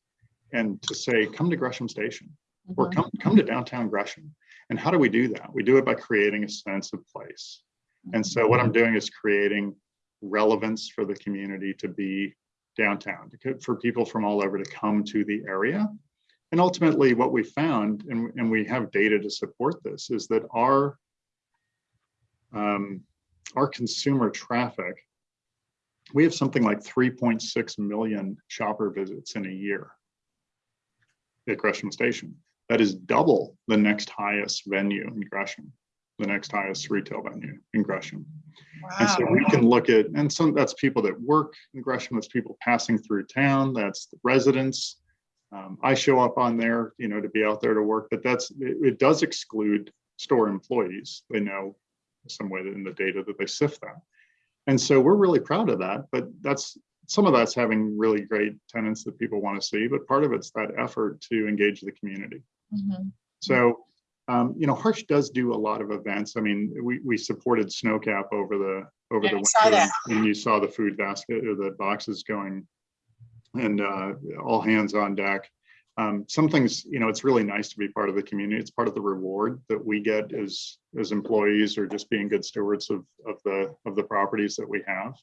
and to say, come to Gresham Station or Mhm. come, come to downtown Gresham. And how do we do that? We do it by creating a sense of place. And so what I'm doing is creating relevance for the community to be downtown, to for people from all over to come to the area. And ultimately, what we found, and, and we have data to support this, is that our um, our consumer traffic, we have something like 3.6 million shopper visits in a year at Gresham Station. That is double the next highest venue in Gresham, the next highest retail venue in Gresham. And so we can look at, and some, that's people that work in Gresham, that's people passing through town, that's the residents. Um, I show up on there, you know, to be out there to work, but that's, it, it does exclude store employees. They know some way that in the data that they sift that. And so we're really proud of that, but that's, some of that's having really great tenants that people want to see, but part of it's that effort to engage the community. Mhm. So, um, you know, Harsch does do a lot of events. I mean, we, we supported Snowcap over the, over Yeah, the winter. that. And you saw the food basket or the boxes going and, uh, all hands on deck. Um, some things, you know, it's really nice to be part of the community. It's part of the reward that we get as, as employees or just being good stewards of, of the, of the properties that we have.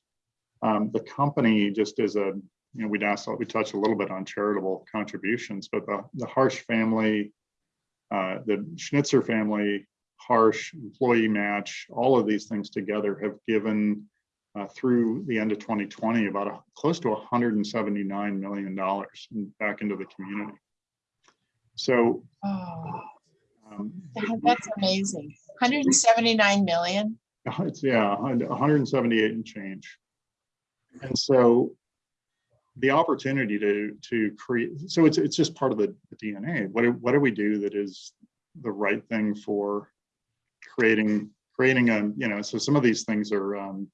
Um, the company just is a, you know, we'd asked, we touched a little bit on charitable contributions, but the, the Harsch family, uh, the Schnitzer family, Harsch Employee Match, all of these things together have given uh, through the end of 2020 about a, close to 179 million dollars back into the community. So Oh, um, that's amazing. 179 million. It's, yeah, 178 and change. And so the opportunity to, to create, so it's, it's just part of the DNA. What, do- what do we do that is the right thing for creating, creating a, you know, so some of these things are, um,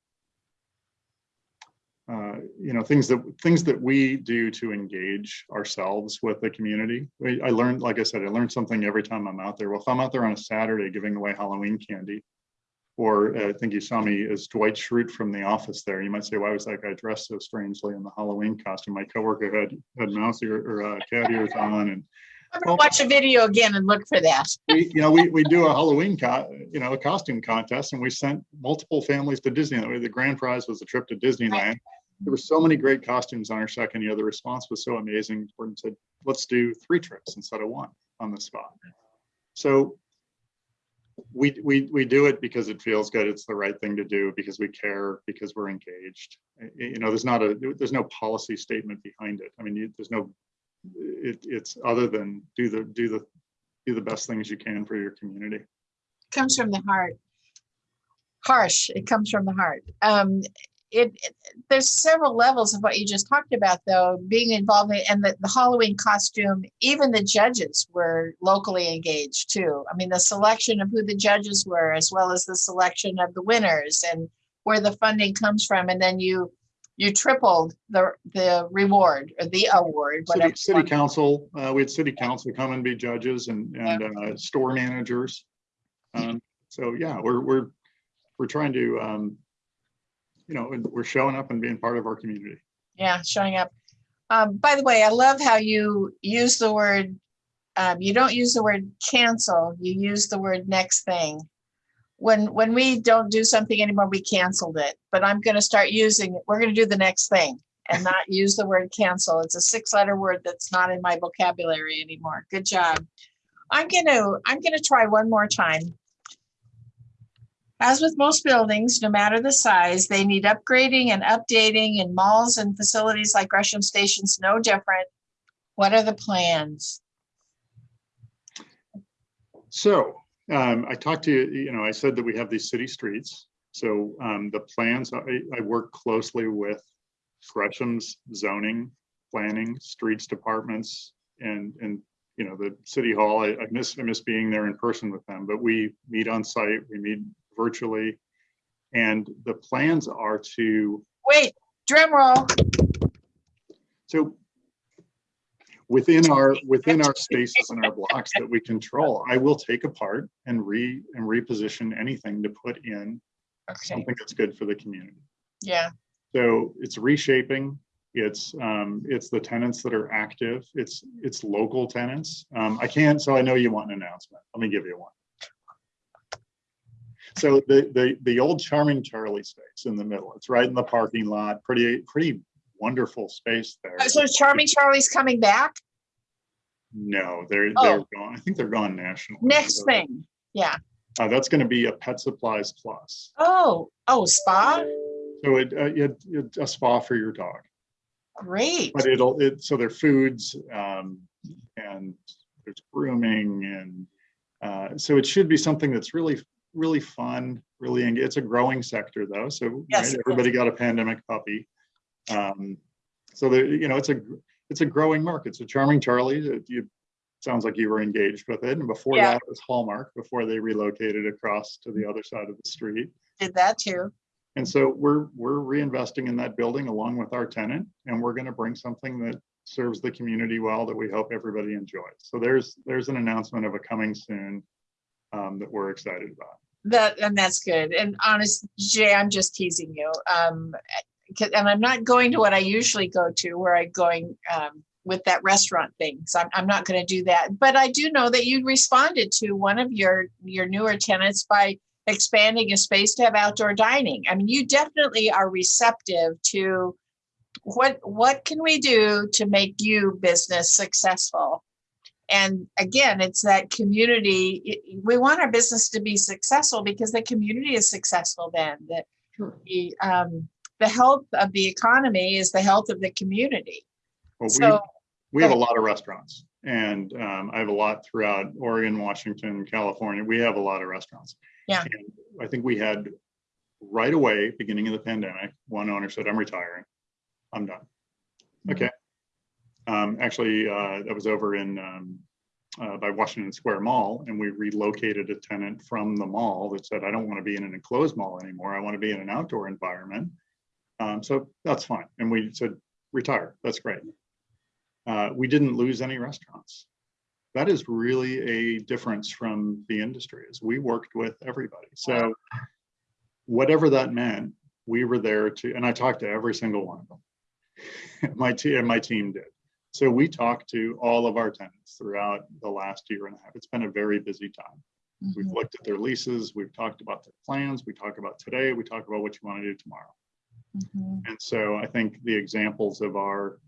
uh, you know, things that, things that we do to engage ourselves with the community. I learned, like I said, I learned something every time I'm out there. Well, if I'm out there on a Saturday giving away Halloween candy, or uh, I think you saw me as Dwight Schrute from The Office there. You might say, why was that guy dressed so strangely in the Halloween costume? My coworker had, had mouse ear or uh, cat ears on and I'm gonna watch a video again and look for that. we, you know, we, we do a Halloween you know, a costume contest and we sent multiple families to Disneyland. The grand prize was a trip to Disneyland. There were so many great costumes on our second year. The response was so amazing. Gordon said, let's do three trips instead of one on the spot. So we, we, we do it because it feels good. It's the right thing to do because we care, because we're engaged. You know, there's not a, there's no policy statement behind it. I mean, you- there's no, it, it's other than do the, do the, do the best things you can for your community. Comes from the heart. Harsch, it comes from the heart. Um, it, it- there's several levels of what you just talked about, though, being involved in, and the, the Halloween costume, even the judges were locally engaged too. I mean, the selection of who the judges were, as well as the selection of the winners and where the funding comes from. And then you, you tripled the, the reward or the award, City, city council, uh, we had city council come and be judges and, and, uh, store managers. Um, so yeah, we're, we're, we're trying to, um, you know, we're showing up and being part of our community. Yeah, showing up. Um, by the way, I love how you use the word, um, you don't use the word cancel, you use the word next thing. When, when we don't do something anymore, we canceled it, but I'm gonna start using, it. we're gonna do the next thing and not use the word cancel. It's a six-letter word that's not in my vocabulary anymore. Good job. I'm gonna, I'm gonna try one more time. As with most buildings, no matter the size, they need upgrading and updating and malls and facilities like Gresham Station's no different. What are the plans? So um, I talked to you, you know, I said that we have these city streets. So um, the plans, I, I work closely with Gresham's zoning, planning, streets departments, and, and, you know, the city hall. I, I miss, I miss being there in person with them, but we meet on site, we meet virtually. And the plans are to Wait, drum roll. So within our, within our spaces and our blocks that we control, I will take apart and re, and reposition anything to put in Okay, something that's good for the community. yeah, So it's reshaping, it's, um, it's the tenants that are active, it's, it's local tenants. Um, I can't, so I know you want an announcement. Let me give you one. So the, the, the old Charming Charlie space in the middle, it's right in the parking lot, pretty, pretty wonderful space there. Uh, so Charming Charlie's coming back? No, they're, Oh. they're gone. I think they're gone national. Next So, thing, yeah. Uh, that's gonna be a Pet Supplies Plus. Oh, oh, spa? So it, uh, it, it's a spa for your dog, Great. but it'll, it, so there are foods, um, and there's grooming and, uh, so it should be something that's really, really fun, really, it's a growing sector though, so Yes, right, everybody got a pandemic puppy. Um, so there, you know, it's a, it's a growing market. It's a charming Charlie, that you, sounds like you were engaged with it, and before Yeah. that it was Hallmark, before they relocated across to the other side of the street. Did that too. And so we're, we're reinvesting in that building along with our tenant, and we're gonna bring something that serves the community well that we hope everybody enjoys. So there's, there's an announcement of a coming soon um, that we're excited about. That, and that's good. And honest, Jay, I'm just teasing you. Um, and I'm not going to what I usually go to where I'm going, um, with that restaurant thing. So I'm, I'm not gonna do that. But I do know that you responded to one of your, your newer tenants by expanding a space to have outdoor dining. I mean, you definitely are receptive to what, what can we do to make you business successful? And again, it's that community, we want our business to be successful because the community is successful then. that the, um, the health of the economy is the health of the community. Well, we, So, we have a lot of restaurants, and um, I have a lot throughout Oregon, Washington, California. We have a lot of restaurants. Yeah. And I think we had right away, beginning of the pandemic, one owner said, I'm retiring. I'm done. Okay. Um, actually, uh, that was over in, um, uh, by Washington Square Mall, and we relocated a tenant from the mall that said, I don't want to be in an enclosed mall anymore. I want to be in an outdoor environment. Um, so that's fine. And we said, retire. That's great. Uh, we didn't lose any restaurants. That is really a difference from the industry is we worked with everybody. So whatever that meant, we were there to, and I talked to every single one of them. My team, my team did. So we talked to all of our tenants throughout the last year and a half. It's been a very busy time. We've Mhm. looked at their leases, we've talked about their plans, we talk about today, we talk about what you want to do tomorrow. Mhm. And so I think the examples of our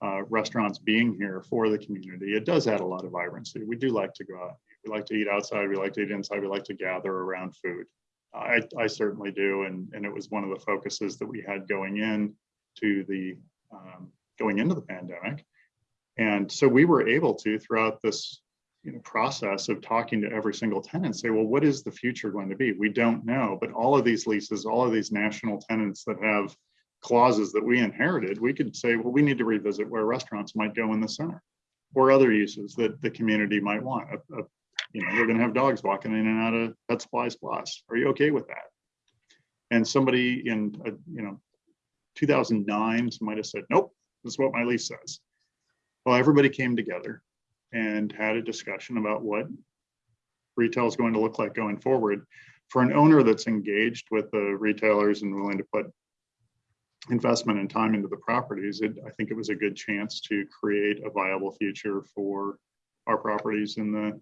uh, restaurants being here for the community, it does add a lot of vibrancy. We do like to go out. We like to eat outside. We like to eat inside. We like to gather around food. I, I certainly do. And, and it was one of the focuses that we had going in to the, um, going into the pandemic. And so we were able to, throughout this you know, process of talking to every single tenant, say, well, what is the future going to be? We don't know, but all of these leases, all of these national tenants that have clauses that we inherited, we could say, well, we need to revisit where restaurants might go in the center or other uses that the community might want. A- a- You know, we're gonna have dogs walking in and out of Pet Supplies Plus. Are you okay with that? And somebody in, uh, you know, 2009 might have said, nope, this is what my lease says. Well, everybody came together and had a discussion about what retail is going to look like going forward. For an owner that's engaged with the retailers and willing to put investment and time into the properties, it, I think it was a good chance to create a viable future for our properties in the,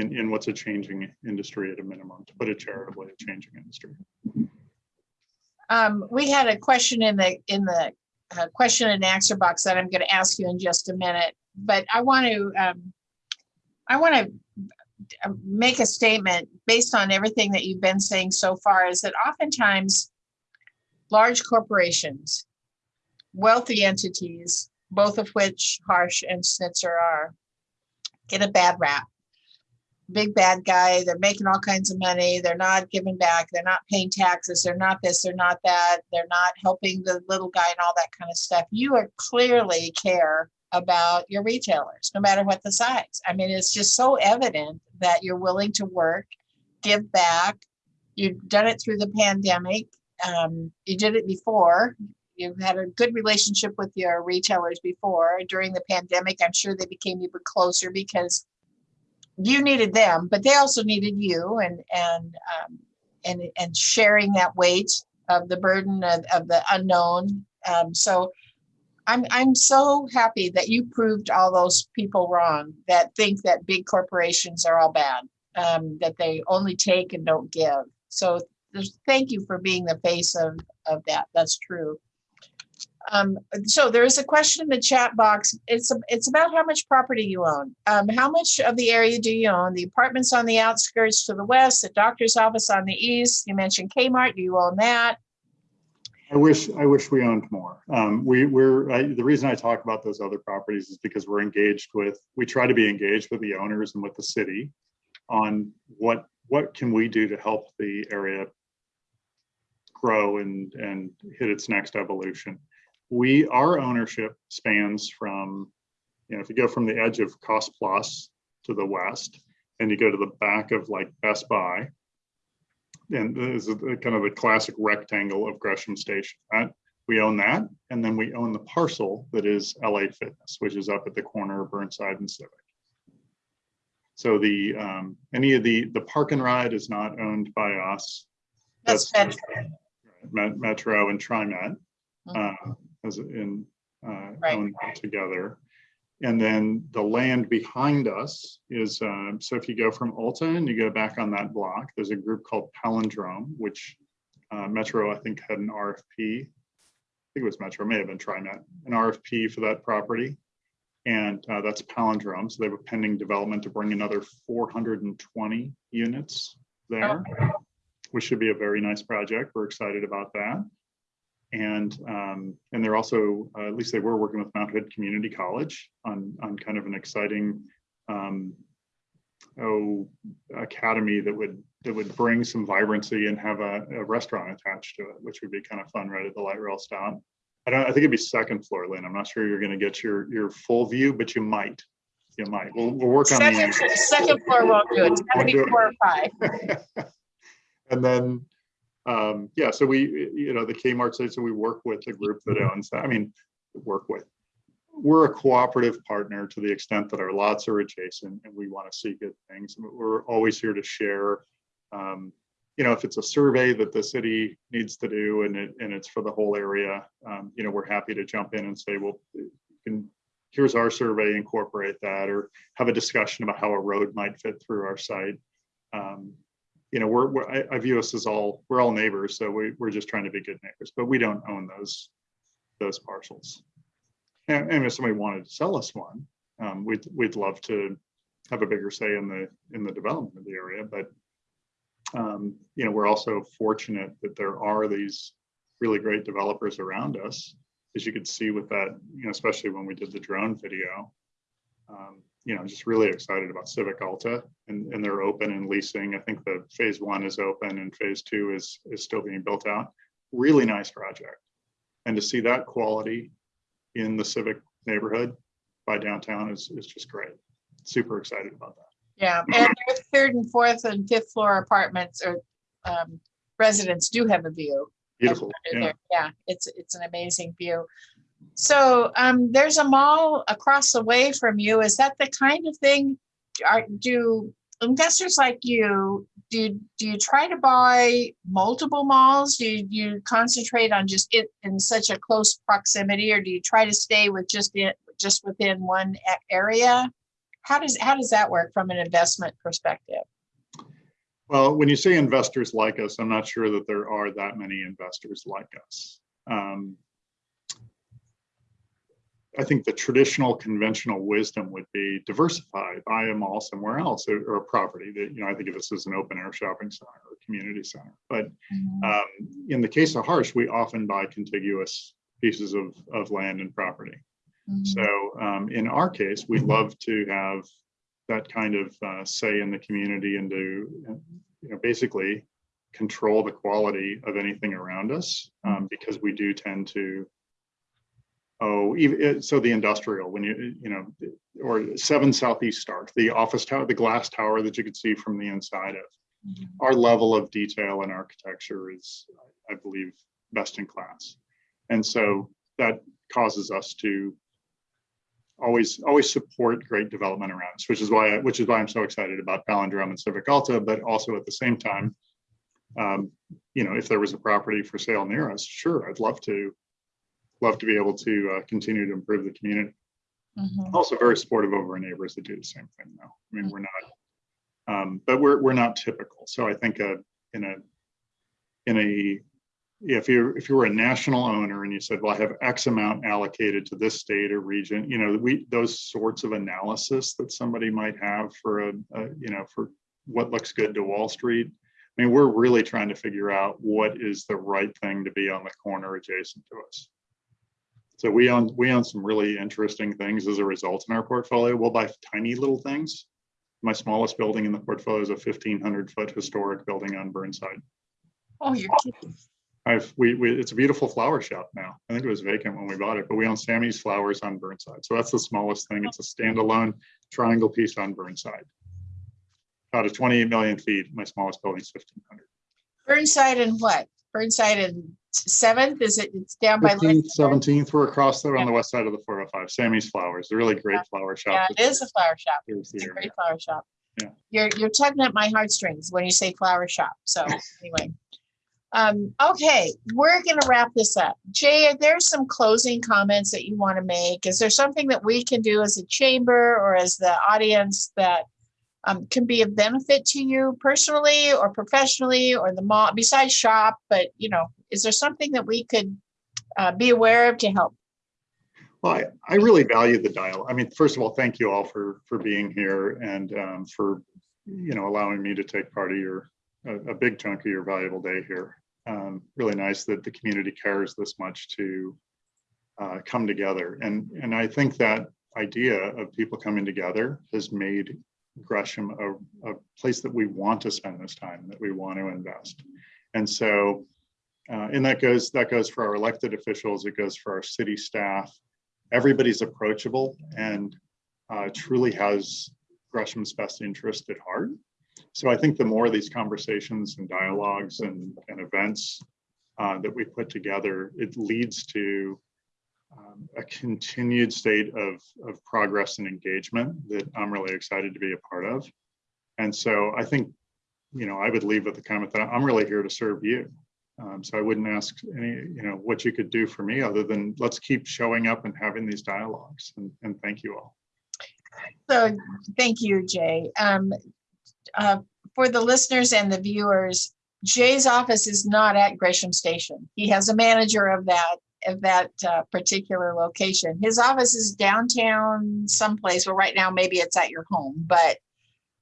in, in what's a changing industry at a minimum, to put it charitably, a changing industry. Um, we had a question in the, in the uh, question and answer box that I'm going to ask you in just a minute, but I want to, um, I want to make a statement based on everything that you've been saying so far is that oftentimes large corporations, wealthy entities, both of which Harsch and Schnitzer are, get a bad rap. Big bad guy, they're making all kinds of money, they're not giving back, they're not paying taxes, they're not this, they're not that, they're not helping the little guy and all that kind of stuff. You are clearly care about your retailers, no matter what the size. I mean, it's just so evident that you're willing to work, give back. You've done it through the pandemic. Um, you did it before. You've had a good relationship with your retailers before. During the pandemic, I'm sure they became even closer because you needed them, but they also needed you, and and um, and and sharing that weight of the burden of, of the unknown. Um, so I'm I'm so happy that you proved all those people wrong that think that big corporations are all bad, um, that they only take and don't give. So thank you for being the face of of that. That's true. Um, so there is a question in the chat box. It's it's about how much property you own. Um, how much of the area do you own? The apartments on the outskirts to the west, the doctor's office on the east. You mentioned Kmart. Do you own that? I wish, I wish we owned more. Um, we, we're, I, the reason I talk about those other properties is because we're engaged with, we try to be engaged with the owners and with the city on what, what can we do to help the area grow and, and hit its next evolution. We, our ownership spans from, you know, if you go from the edge of Cost Plus to the west, and you go to the back of like Best Buy, and this is kind of the classic rectangle of Gresham Station. That, we own that, and then we own the parcel that is LA Fitness, which is up at the corner of Burnside and Civic. So the, um, any of the, the park and ride is not owned by us. That's That's- Metro. Metro and TriMet, uh, as in, uh, Right. own together. And then the land behind us is, uh, so if you go from Ulta and you go back on that block, there's a group called Palindrome, which uh, Metro, I think, had an RFP. I think it was Metro, may have been TriMet, an RFP for that property. And uh, that's Palindrome. So they have a pending development to bring another 420 units there which should be a very nice project. We're excited about that. And um, and they're also, uh, at least they were working with Mount Hood Community College on on kind of an exciting um, oh academy that would that would bring some vibrancy and have a, a restaurant attached to it, which would be kind of fun right at the light rail stop. I don't. I think it'd be second floor, Lynn. I'm not sure you're going to get your your full view, but you might. You might. We'll we'll work on Second, the. second floor won't do it. It's gotta Won't be four or five. and then, um, yeah, so we, you know, the Kmart site, so we work with the group that owns that. I mean, work with. We're a cooperative partner to the extent that our lots are adjacent and we want to see good things. We're always here to share. Um, you know, if it's a survey that the city needs to do and it, and it's for the whole area, um, you know, we're happy to jump in and say, well, you can, here's our survey, incorporate that, or have a discussion about how a road might fit through our site. Um, you know, we're, we're I, I view us as all, we're all neighbors, so we, we're just trying to be good neighbors, but we don't own those, those parcels. And, and if somebody wanted to sell us one, um, we'd, we'd love to have a bigger say in the, in the development of the area, but um, you know, we're also fortunate that there are these really great developers around us, as you could see with that, you know, especially when we did the drone video. Um, you know, just really excited about Civic Alta and, and they're open and leasing. I think the phase one is open and phase two is, is still being built out. Really nice project. And to see that quality in the Civic neighborhood by downtown is, is just great. Super excited about that. Yeah, and their third and fourth and fifth floor apartments or um, residents do have a view. Beautiful. Yeah. Yeah, it's, it's an amazing view. So um, there's a mall across the way from you. Is that the kind of thing? Are, do investors like you, do do you try to buy multiple malls? Do you, you concentrate on just it in such a close proximity, or do you try to stay with just it, just within one area? How does, how does that work from an investment perspective? Well, when you say investors like us, I'm not sure that there are that many investors like us. Um, I think the traditional conventional wisdom would be diversify, buy a mall somewhere else or, or a property that, you know, I think of this as an open air shopping center or community center. But um, in the case of Harsch, we often buy contiguous pieces of, of land and property. Mhm. So um, in our case, we love to have that kind of uh, say in the community and to, you know, basically control the quality of anything around us um, because we do tend to. Oh, even so, the industrial when you you know, or Seven Southeast Stark, the office tower, the glass tower that you could see from the inside of. Mhm. Our level of detail and architecture is, I believe, best in class, and so that causes us to always always support great development around us, which is why which is why I'm so excited about Palindrome and Civic Alta, but also at the same time, um, you know, if there was a property for sale near us, sure, I'd love to love to be able to uh, continue to improve the community. Mhm. Also very supportive of our neighbors that do the same thing though. I mean, we're not, um, but we're, we're not typical. So I think uh, in a, in a, if you if you were a national owner and you said, well, I have X amount allocated to this state or region, you know, we, those sorts of analysis that somebody might have for a, a you know, for what looks good to Wall Street. I mean, we're really trying to figure out what is the right thing to be on the corner adjacent to us. So we own, we own some really interesting things as a result in our portfolio. We'll buy tiny little things. My smallest building in the portfolio is a fifteen hundred foot historic building on Burnside. Oh, you're kidding. I've, we, we, it's a beautiful flower shop now. I think it was vacant when we bought it, but we own Sammy's Flowers on Burnside. So that's the smallest thing. It's a standalone triangle piece on Burnside. About a twenty-eight million feet. My smallest building is fifteen hundred. Burnside and what? Burnside and Seventh? Is it, it's down by? Fifteenth, seventeenth, we're across there on the west side of the four oh five. Sammy's Flowers, a really great flower shop. Yeah, it is a flower shop. Here's It's a great flower shop. Yeah. You're, you're tugging at my heartstrings when you say flower shop. So anyway. Um, okay, we're gonna wrap this up. Jay, are there some closing comments that you want to make? Is there something that we can do as a chamber or as the audience that um, can be of benefit to you personally or professionally or the mall, besides shop, but you know, is there something that we could uh, be aware of to help? Well, I, I really value the dialogue. I mean, first of all, thank you all for, for being here and um, for, you know, allowing me to take part of your, a, a big chunk of your valuable day here. Um, really nice that the community cares this much to uh, come together. And, and I think that idea of people coming together has made Gresham a, a place that we want to spend this time, that we want to invest. And so, uh, and that goes, that goes for our elected officials, it goes for our city staff, everybody's approachable and uh, truly has Gresham's best interest at heart. So I think the more these conversations and dialogues and, and events uh, that we put together, it leads to um, a continued state of, of progress and engagement that I'm really excited to be a part of. And so I think, you know, I would leave with the comment that I'm really here to serve you. Um, so I wouldn't ask any, you know, what you could do for me other than let's keep showing up and having these dialogues. And, and thank you all. So, thank you, Jay. Um, uh, for the listeners and the viewers, Jay's office is not at Gresham Station. He has a manager of that, that uh, particular location. His office is downtown someplace, well, right now, maybe it's at your home, but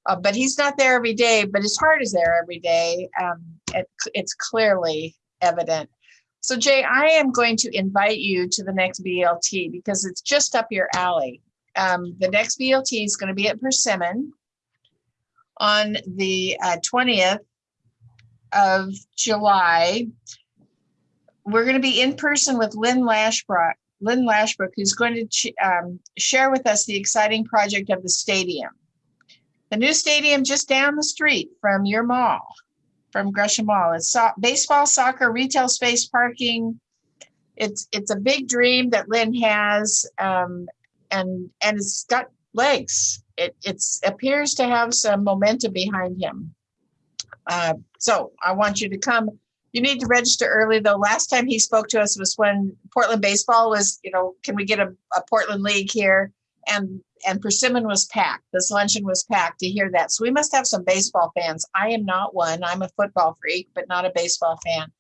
uh, but he's not there every day, but his heart is there every day. Um, it, it's clearly evident. So Jay, I am going to invite you to the next BLT because it's just up your alley. Um, the next BLT is going to be at Persimmon on the uh, 20th of July. We're going to be in person with Lynn Lashbrook, Lynn Lashbrook, who's going to ch- um, share with us the exciting project of the stadium. The new stadium just down the street from your mall, from Gresham Mall. It's so- baseball, soccer, retail space, parking. It's it's a big dream that Lynn has, um, and and it's got legs. It it's appears to have some momentum behind him. Uh, so I want you to come. You need to register early though. Last time he spoke to us was when Portland baseball was, you know, can we get a, a Portland league here? And and Persimmon was packed. This luncheon was packed to hear that. So we must have some baseball fans. I am not one. I'm a football freak, but not a baseball fan.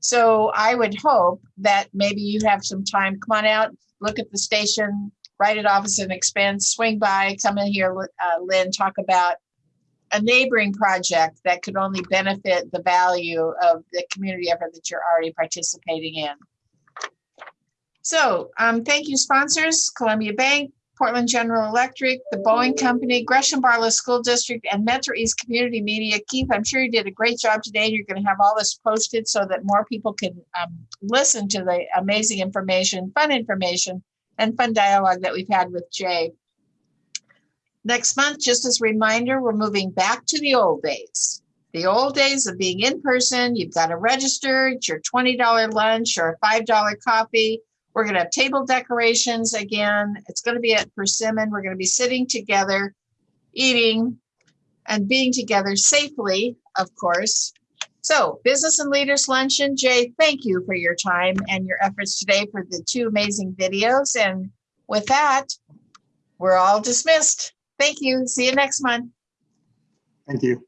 So I would hope that maybe you have some time. Come on out, look at the station, write it off as an expense, swing by, come in here, uh, Lynn, talk about a neighboring project that could only benefit the value of the community effort that you're already participating in. So um, thank you sponsors, Columbia Bank, Portland General Electric, the Boeing Company, Gresham Barlow School District, and Metro East Community Media. Keith, I'm sure you did a great job today. You're going to have all this posted so that more people can um, listen to the amazing information, fun information, and fun dialogue that we've had with Jay. Next month, just as a reminder, we're moving back to the old days. The old days of being in person, you've got to register, it's your $20 lunch or a $5 coffee. We're going to have table decorations again. It's going to be at Persimmon. We're going to be sitting together, eating, and being together safely, of course. So, Business and Leaders Luncheon, Jay, thank you for your time and your efforts today for the two amazing videos. And with that, we're all dismissed. Thank you. See you next month. Thank you.